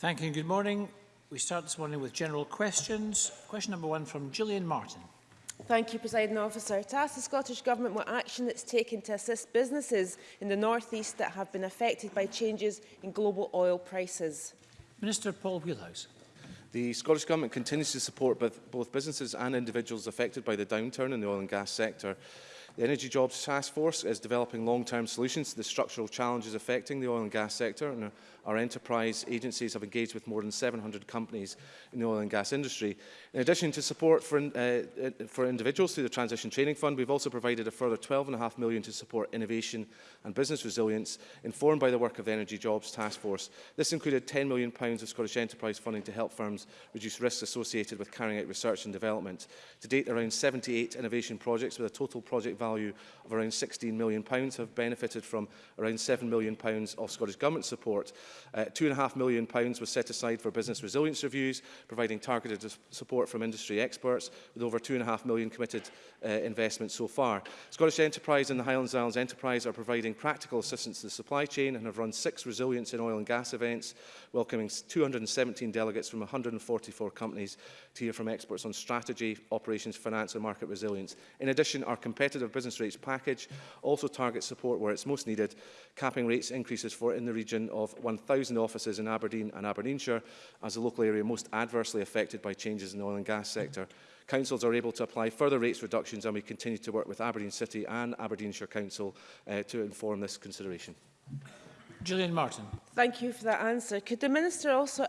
Thank you and good morning. We start this morning with general questions. Question number one from Gillian Martin. Thank you, President Officer. To ask the Scottish Government what action it's taken to assist businesses in the North East that have been affected by changes in global oil prices. Minister Paul Wheelhouse. The Scottish Government continues to support both businesses and individuals affected by the downturn in the oil and gas sector The Energy Jobs Task Force is developing long-term solutions to the structural challenges affecting the oil and gas sector, and our enterprise agencies have engaged with more than 700 companies in the oil and gas industry. In addition to support for, uh, uh for individuals through the Transition Training Fund, we've also provided a further £12.5 million to support innovation and business resilience, informed by the work of the Energy Jobs Task Force. This included £10 million of Scottish enterprise funding to help firms reduce risks associated with carrying out research and development. To date, around 78 innovation projects with a total project value value of around £16 million, pounds, have benefited from around £7 million pounds of Scottish Government support. Uh, £2.5 million pounds was set aside for business resilience reviews, providing targeted support from industry experts, with over £2.5 million committed uh, investment so far. Scottish Enterprise and the Highlands Islands Enterprise are providing practical assistance to the supply chain and have run six resilience in oil and gas events, welcoming 217 delegates from 144 companies to hear from experts on strategy, operations, finance and market resilience. In addition, our competitive business rates package also targets support where it's most needed, capping rates increases for in the region of 1,000 offices in Aberdeen and Aberdeenshire as the local area most adversely affected by changes in the oil and gas sector. Councils are able to apply further rates reductions and we continue to work with Aberdeen City and Aberdeenshire Council uh, to inform this consideration. Julian Martin. Thank you for that answer. Could the Minister also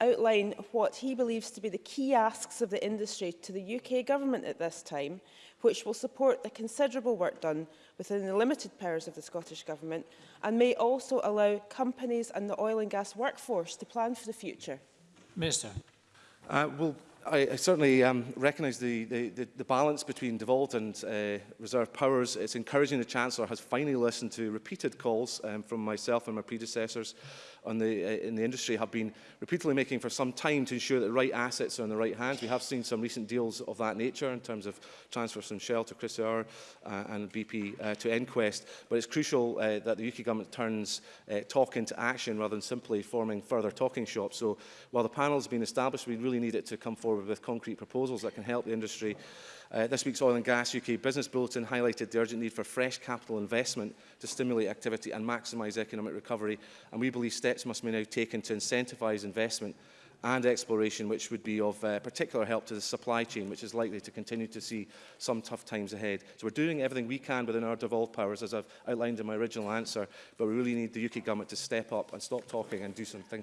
outline what he believes to be the key asks of the industry to the UK Government at this time which will support the considerable work done within the limited powers of the Scottish Government and may also allow companies and the oil and gas workforce to plan for the future? Minister. Uh, well, I, I certainly um, recognise the, the, the, the balance between devolved and uh, reserved powers. It's encouraging the Chancellor has finally listened to repeated calls um, from myself and my predecessors on the, uh, in the industry have been repeatedly making for some time to ensure that the right assets are in the right hands. We have seen some recent deals of that nature in terms of transfers from Shell to Chris uh, and BP uh, to EnQuest, but it's crucial uh, that the UK government turns uh, talk into action rather than simply forming further talking shops. So while the panel has been established, we really need it to come forward with concrete proposals that can help the industry Uh, this week's Oil and Gas UK Business Bulletin highlighted the urgent need for fresh capital investment to stimulate activity and maximise economic recovery, and we believe steps steps must be now taken to incentivise investment and exploration, which would be of uh, particular help to the supply chain, which is likely to continue to see some tough times ahead. So we're doing everything we can within our devolved powers, as I've outlined in my original answer, but we really need the UK government to step up and stop talking and do something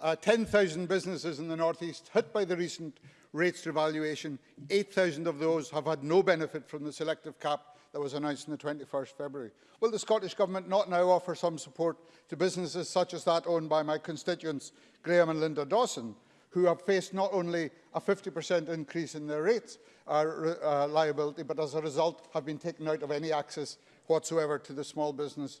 uh, 10,000 businesses in the northeast hit by the recent rates revaluation. 8,000 of those have had no benefit from the selective cap that was announced on the 21st February. Will the Scottish Government not now offer some support to businesses such as that owned by my constituents Graham and Linda Dawson, who have faced not only a 50% increase in their rates uh, uh, liability, but as a result have been taken out of any access whatsoever to the small business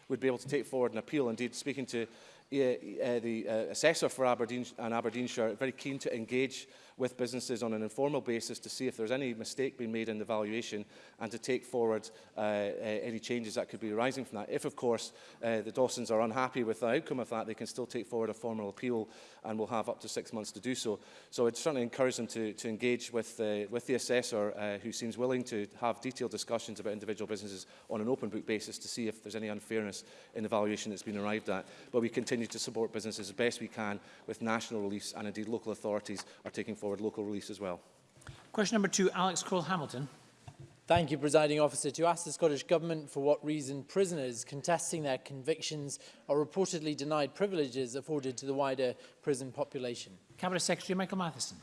would be able to take forward an appeal. Indeed, speaking to uh, the uh, assessor for Aberdeen and Aberdeenshire, very keen to engage with businesses on an informal basis to see if there's any mistake being made in the valuation and to take forward uh, uh, any changes that could be arising from that. If, of course, uh, the Dawsons are unhappy with the outcome of that, they can still take forward a formal appeal and will have up to six months to do so. So I'd certainly encourage them to, to engage with the, with the assessor uh, who seems willing to have detailed discussions about individual businesses on an open book basis to see if there's any unfairness in the valuation that's been arrived at. But we continue to support businesses as best we can with national reliefs and indeed local authorities are taking forward local release as well. Question number two, Alex Cole-Hamilton. Thank you, Presiding Officer. To ask the Scottish Government for what reason prisoners contesting their convictions are reportedly denied privileges afforded to the wider prison population. Cabinet Secretary Michael Matheson.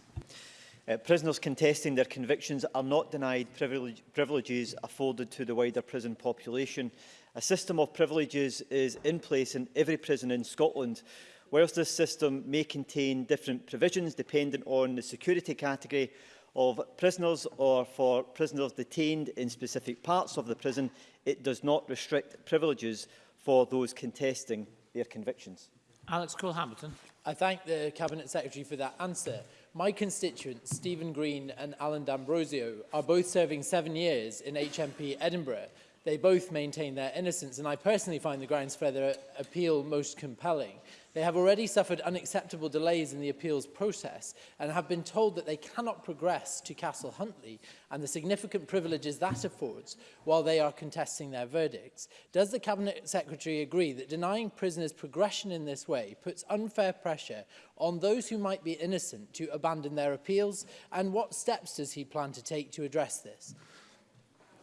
Uh, prisoners contesting their convictions are not denied privilege, privileges afforded to the wider prison population. A system of privileges is in place in every prison in Scotland Whilst this system may contain different provisions dependent on the security category of prisoners or for prisoners detained in specific parts of the prison, it does not restrict privileges for those contesting their convictions. Alex Cole-Hamilton. I thank the Cabinet Secretary for that answer. My constituents, Stephen Green and Alan D'Ambrosio, are both serving seven years in HMP Edinburgh. They both maintain their innocence, and I personally find the grounds for their appeal most compelling. They have already suffered unacceptable delays in the appeals process and have been told that they cannot progress to Castle Huntley and the significant privileges that affords while they are contesting their verdicts. Does the Cabinet Secretary agree that denying prisoners progression in this way puts unfair pressure on those who might be innocent to abandon their appeals and what steps does he plan to take to address this?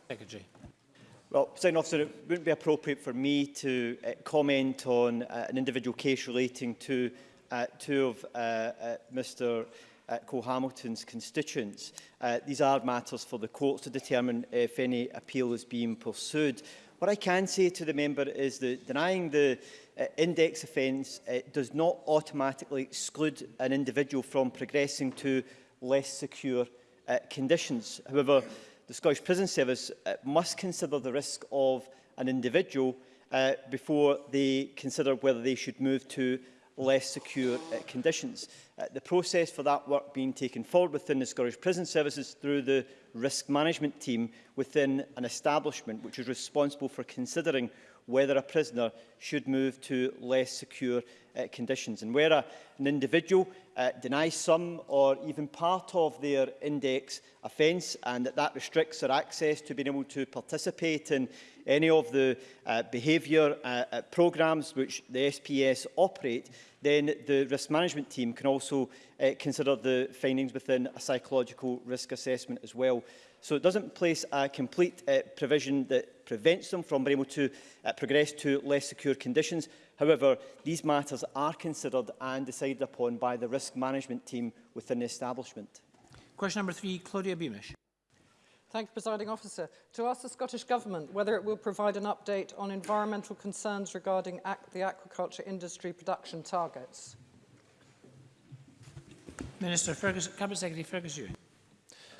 Secretary. Well, President Officer, it wouldn't be appropriate for me to uh, comment on uh, an individual case relating to uh, two of uh, uh, Mr uh, Cole-Hamilton's constituents. Uh, these are matters for the courts to determine if any appeal is being pursued. What I can say to the member is that denying the uh, index offence uh, does not automatically exclude an individual from progressing to less secure uh, conditions. However, the Scottish Prison Service uh, must consider the risk of an individual uh, before they consider whether they should move to less secure uh, conditions. Uh, the process for that work being taken forward within the Scottish Prison Services through the risk management team within an establishment which is responsible for considering whether a prisoner should move to less secure uh, conditions. And where a, an individual uh, denies some or even part of their index offence and that that restricts their access to being able to participate in any of the uh, behaviour uh, uh, programmes which the SPS operate, then the risk management team can also uh, consider the findings within a psychological risk assessment as well. So it doesn't place a complete uh, provision that prevents them from being able to uh, progress to less secure conditions. However, these matters are considered and decided upon by the risk management team within the establishment. Question number three, Claudia Beamish. Thank you, Presiding Officer. To ask the Scottish Government whether it will provide an update on environmental concerns regarding the aquaculture industry production targets. Minister Fergus, Cabinet Secretary Fergus Ewing.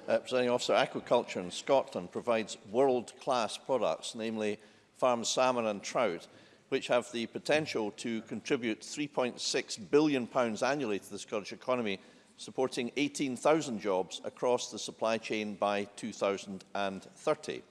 Uh, Presiding Officer, aquaculture in Scotland provides world-class products, namely farmed salmon and trout, which have the potential to contribute £3.6 billion annually to the Scottish economy, supporting 18,000 jobs across the supply chain by 2030.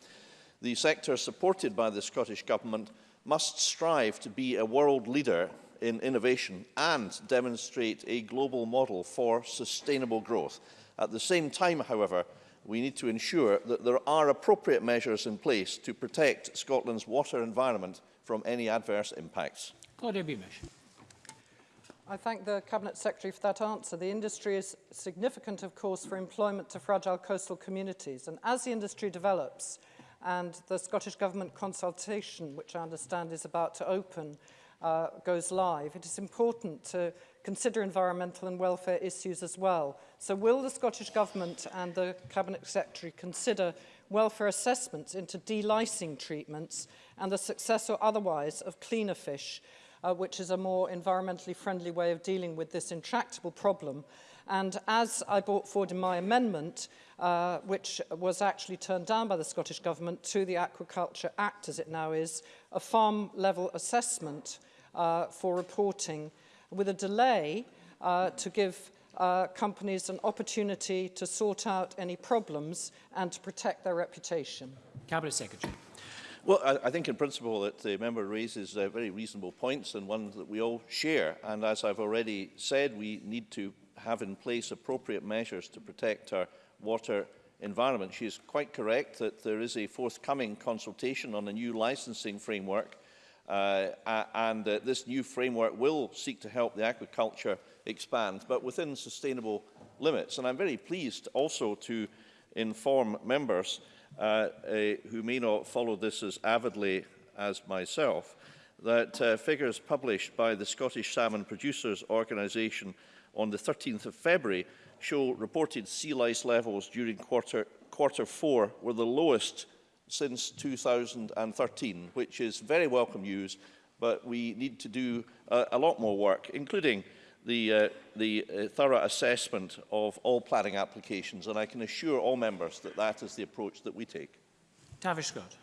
The sector supported by the Scottish Government must strive to be a world leader in innovation and demonstrate a global model for sustainable growth. At the same time, however, we need to ensure that there are appropriate measures in place to protect Scotland's water environment from any adverse impacts. Claudia Beamish. I thank the Cabinet Secretary for that answer. The industry is significant, of course, for employment to fragile coastal communities. And as the industry develops, and the Scottish Government consultation, which I understand is about to open, uh, goes live, it is important to consider environmental and welfare issues as well. So will the Scottish Government and the Cabinet Secretary consider welfare assessments into delicing treatments and the success or otherwise of cleaner fish, uh, which is a more environmentally friendly way of dealing with this intractable problem? And as I brought forward in my amendment, uh, which was actually turned down by the Scottish Government to the Aquaculture Act, as it now is, a farm level assessment uh, for reporting with a delay uh, to give uh, companies an opportunity to sort out any problems and to protect their reputation. Cabinet Secretary. Well, I, I think in principle that the member raises uh, very reasonable points and ones that we all share. And as I've already said, we need to have in place appropriate measures to protect our water environment. She is quite correct that there is a forthcoming consultation on a new licensing framework Uh, and uh, this new framework will seek to help the aquaculture expand, but within sustainable limits. And I'm very pleased also to inform members uh, uh who may not follow this as avidly as myself that uh, figures published by the Scottish Salmon Producers Organisation on the 13th of February show reported sea lice levels during quarter, quarter four were the lowest since 2013, which is very welcome news, but we need to do a, uh, a lot more work, including the, uh, the uh, thorough assessment of all planning applications, and I can assure all members that that is the approach that we take. Tavish Scott.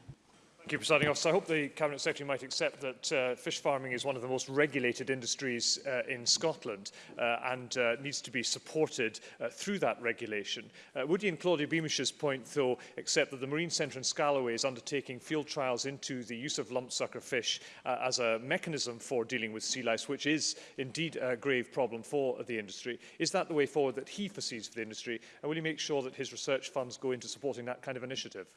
Thank you, Presiding Officer. I hope the Cabinet Secretary might accept that uh, fish farming is one of the most regulated industries uh, in Scotland uh, and uh, needs to be supported uh, through that regulation. Uh, Woody and Claudia Beamish's point, though, accept that the Marine Centre in Scalloway is undertaking field trials into the use of lump sucker fish uh, as a mechanism for dealing with sea lice, which is indeed a grave problem for the industry. Is that the way forward that he foresees for the industry? And will he make sure that his research funds go into supporting that kind of initiative?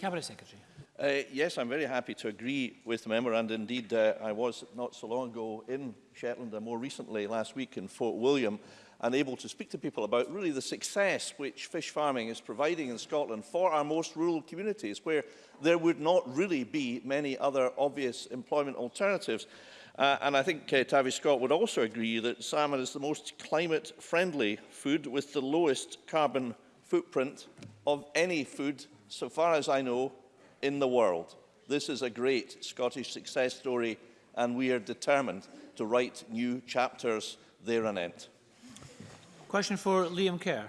Cabinet Secretary. Uh, yes, I'm very happy to agree with the member, and indeed uh, I was not so long ago in Shetland, and uh, more recently last week in Fort William, and able to speak to people about really the success which fish farming is providing in Scotland for our most rural communities, where there would not really be many other obvious employment alternatives. Uh, and I think uh, Tavi Scott would also agree that salmon is the most climate-friendly food with the lowest carbon footprint of any food, so far as I know, in the world. This is a great Scottish success story, and we are determined to write new chapters there and thereanent. Question for Liam Kerr.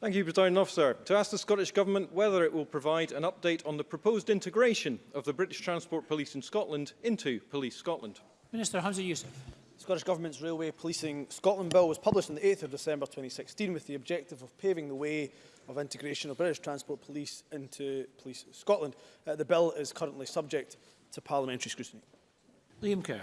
Thank you, President Officer. To ask the Scottish Government whether it will provide an update on the proposed integration of the British Transport Police in Scotland into Police Scotland. Minister Hamza Youssef. Scottish Government's Railway Policing Scotland Bill was published on the 8th of December 2016 with the objective of paving the way of integration of British Transport Police into Police Scotland. Uh, the bill is currently subject to parliamentary scrutiny. Liam Kerr.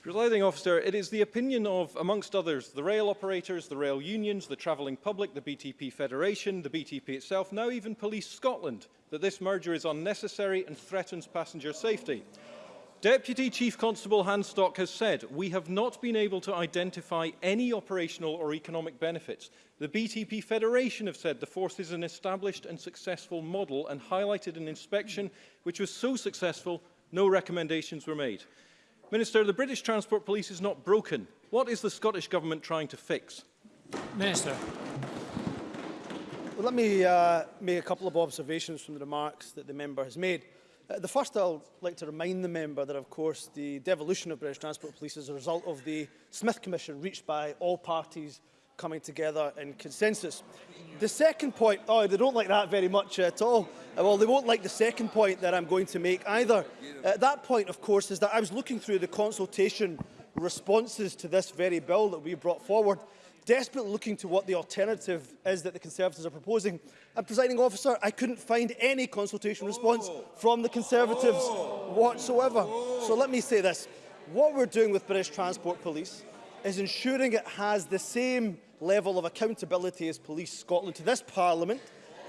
Presiding officer, it is the opinion of, amongst others, the rail operators, the rail unions, the travelling public, the BTP Federation, the BTP itself, now even Police Scotland, that this merger is unnecessary and threatens passenger safety. Deputy Chief Constable Handstock has said, we have not been able to identify any operational or economic benefits. The BTP Federation have said the force is an established and successful model and highlighted an inspection which was so successful no recommendations were made. Minister, the British Transport Police is not broken. What is the Scottish Government trying to fix? Minister. Well, let me uh, make a couple of observations from the remarks that the member has made. Uh, the first I'd like to remind the member that of course the devolution of British Transport Police is a result of the Smith Commission reached by all parties coming together in consensus. The second point, oh, they don't like that very much at all. Uh, well, they won't like the second point that I'm going to make either. Uh, that point, of course, is that I was looking through the consultation responses to this very bill that we brought forward desperately looking to what the alternative is that the Conservatives are proposing. And, presiding officer, I couldn't find any consultation oh. response from the Conservatives oh. whatsoever. Oh. So let me say this. What we're doing with British Transport Police is ensuring it has the same level of accountability as Police Scotland to this Parliament,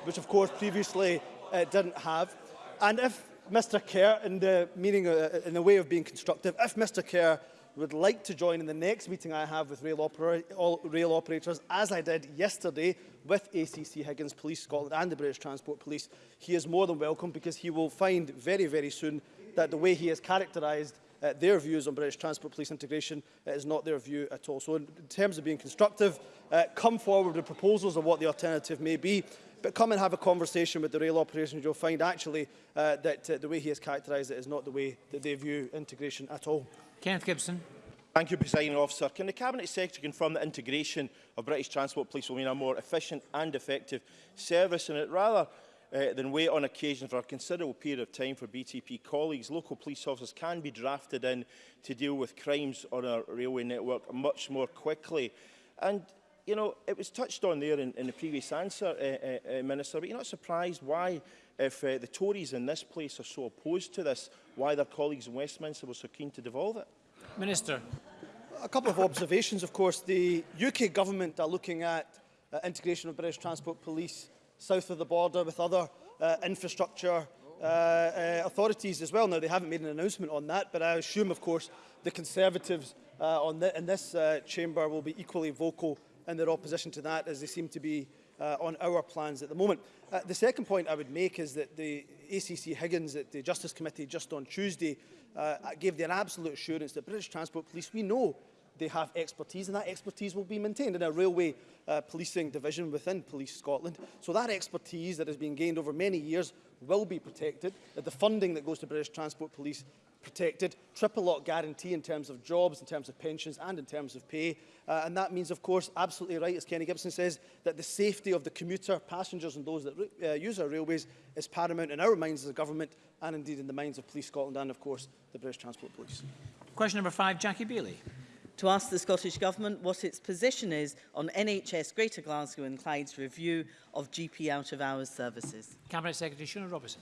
which of course previously uh, didn't have. And if Mr Kerr, in the meaning, uh, in the way of being constructive, if Mr Kerr would like to join in the next meeting I have with rail, opera rail operators, as I did yesterday with ACC Higgins Police Scotland and the British Transport Police, he is more than welcome because he will find very, very soon that the way he has characterised uh, their views on British Transport Police integration uh, is not their view at all. So in terms of being constructive, uh, come forward with proposals of what the alternative may be, but come and have a conversation with the rail operators. You'll find actually uh, that uh, the way he has characterised it is not the way that they view integration at all. Kenneth Gibson. Thank you, Presiding Officer. Can the Cabinet Secretary confirm that integration of British Transport Police will mean a more efficient and effective service and it rather uh, than wait on occasion for a considerable period of time for BTP colleagues, local police officers can be drafted in to deal with crimes on our railway network much more quickly. And you know, it was touched on there in, in the previous answer, uh, uh, uh, Minister, but you're not surprised why, if uh, the Tories in this place are so opposed to this, why their colleagues in Westminster were so keen to devolve it? Minister. A couple of observations, of course. The UK government are looking at uh, integration of British Transport Police south of the border with other uh, infrastructure uh, uh, authorities as well. Now, they haven't made an announcement on that, but I assume, of course, the Conservatives uh, on the, in this uh, chamber will be equally vocal and their opposition to that as they seem to be uh, on our plans at the moment. Uh, the second point I would make is that the ACC Higgins at the Justice Committee just on Tuesday uh, gave their absolute assurance that British Transport Police, we know they have expertise and that expertise will be maintained in a railway uh, policing division within Police Scotland. So that expertise that has been gained over many years will be protected, that the funding that goes to British Transport Police protected, triple lock guarantee in terms of jobs, in terms of pensions and in terms of pay. Uh, and that means, of course, absolutely right, as Kenny Gibson says, that the safety of the commuter, passengers and those that uh, use our railways is paramount in our minds as a government and indeed in the minds of Police Scotland and, of course, the British Transport Police. Question number five, Jackie Bailey. To ask the Scottish Government what its position is on NHS Greater Glasgow and Clyde's review of GP out-of-hours services. Cabinet Secretary Shona Robertson.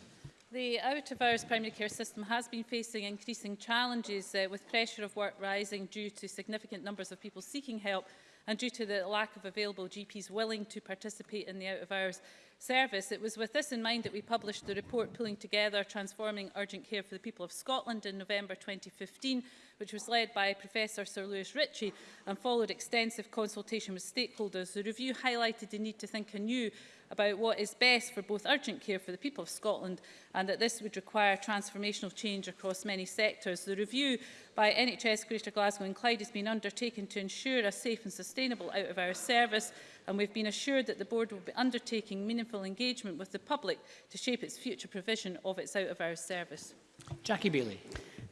The out-of-hours primary care system has been facing increasing challenges uh, with pressure of work rising due to significant numbers of people seeking help and due to the lack of available GPs willing to participate in the out-of-hours service. It was with this in mind that we published the report Pulling Together Transforming Urgent Care for the People of Scotland in November 2015, which was led by Professor Sir Lewis Ritchie and followed extensive consultation with stakeholders. The review highlighted the need to think anew about what is best for both urgent care for the people of Scotland and that this would require transformational change across many sectors. The review by NHS Greater Glasgow and Clyde has been undertaken to ensure a safe and sustainable out of hours service and we've been assured that the board will be undertaking meaningful engagement with the public to shape its future provision of its out of hours service. Jackie Bailey.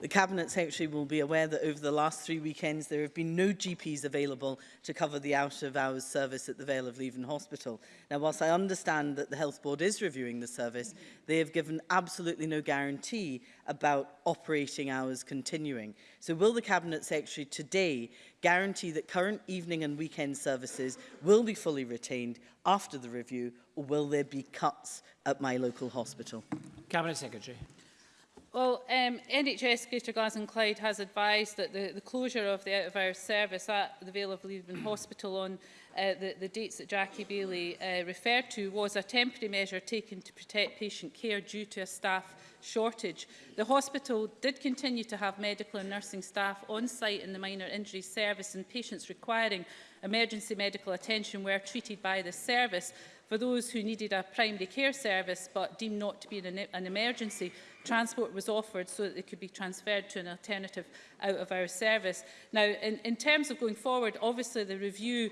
The Cabinet Secretary will be aware that over the last three weekends there have been no GPs available to cover the out-of-hours service at the Vale of Leven Hospital. Now, whilst I understand that the Health Board is reviewing the service, they have given absolutely no guarantee about operating hours continuing. So will the Cabinet Secretary today guarantee that current evening and weekend services will be fully retained after the review, or will there be cuts at my local hospital? Cabinet Secretary. Well, um, NHS Greater Glasgow and Clyde has advised that the, the closure of the out-of-hours service at the Vale of Leven Hospital on uh, the, the dates that Jackie Bailey uh, referred to was a temporary measure taken to protect patient care due to a staff shortage. The hospital did continue to have medical and nursing staff on site in the minor injury service and patients requiring emergency medical attention were treated by the service. For those who needed a primary care service but deemed not to be an, an emergency, transport was offered so that it could be transferred to an alternative out of our service. Now, in, in terms of going forward, obviously the review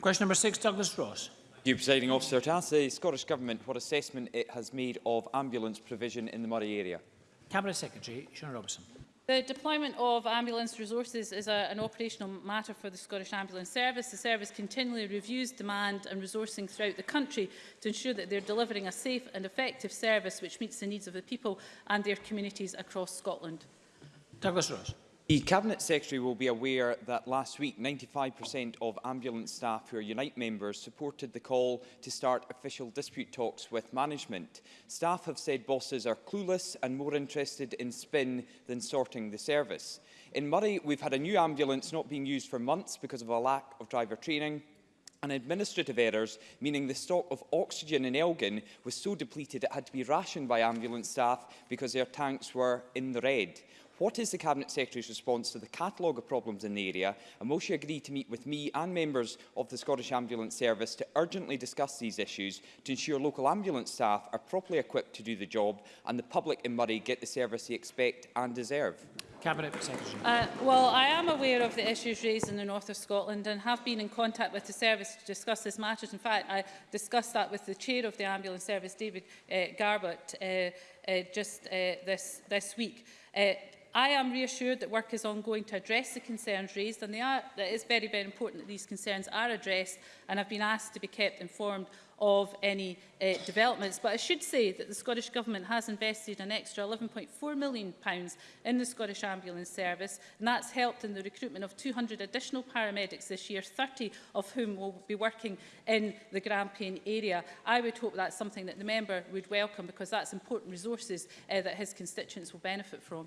Question number six, Douglas Ross. Thank you, Presiding Officer. To ask the Scottish Government what assessment it has made of ambulance provision in the Murray area. Cabinet Secretary Sean Robertson. The deployment of ambulance resources is a, an operational matter for the Scottish Ambulance Service. The service continually reviews demand and resourcing throughout the country to ensure that they're delivering a safe and effective service which meets the needs of the people and their communities across Scotland. Douglas Ross. The Cabinet Secretary will be aware that last week 95% of ambulance staff who are Unite members supported the call to start official dispute talks with management. Staff have said bosses are clueless and more interested in spin than sorting the service. In Murray, we've had a new ambulance not being used for months because of a lack of driver training, and administrative errors, meaning the stock of oxygen in Elgin was so depleted it had to be rationed by ambulance staff because their tanks were in the red. What is the Cabinet Secretary's response to the catalogue of problems in the area? And will she agree to meet with me and members of the Scottish Ambulance Service to urgently discuss these issues to ensure local ambulance staff are properly equipped to do the job and the public in Murray get the service they expect and deserve? Cabinet Secretary. Uh, well, I am aware of the issues raised in the north of Scotland and have been in contact with the service to discuss this matter. In fact, I discussed that with the chair of the ambulance service, David uh, Garbutt, uh, uh, just uh, this, this week. Uh, I am reassured that work is ongoing to address the concerns raised and they are, it is very, very important that these concerns are addressed and have been asked to be kept informed of any uh, developments. But I should say that the Scottish Government has invested an extra £11.4 million pounds in the Scottish Ambulance Service, and that's helped in the recruitment of 200 additional paramedics this year, 30 of whom will be working in the Grampian area. I would hope that's something that the member would welcome because that's important resources uh, that his constituents will benefit from.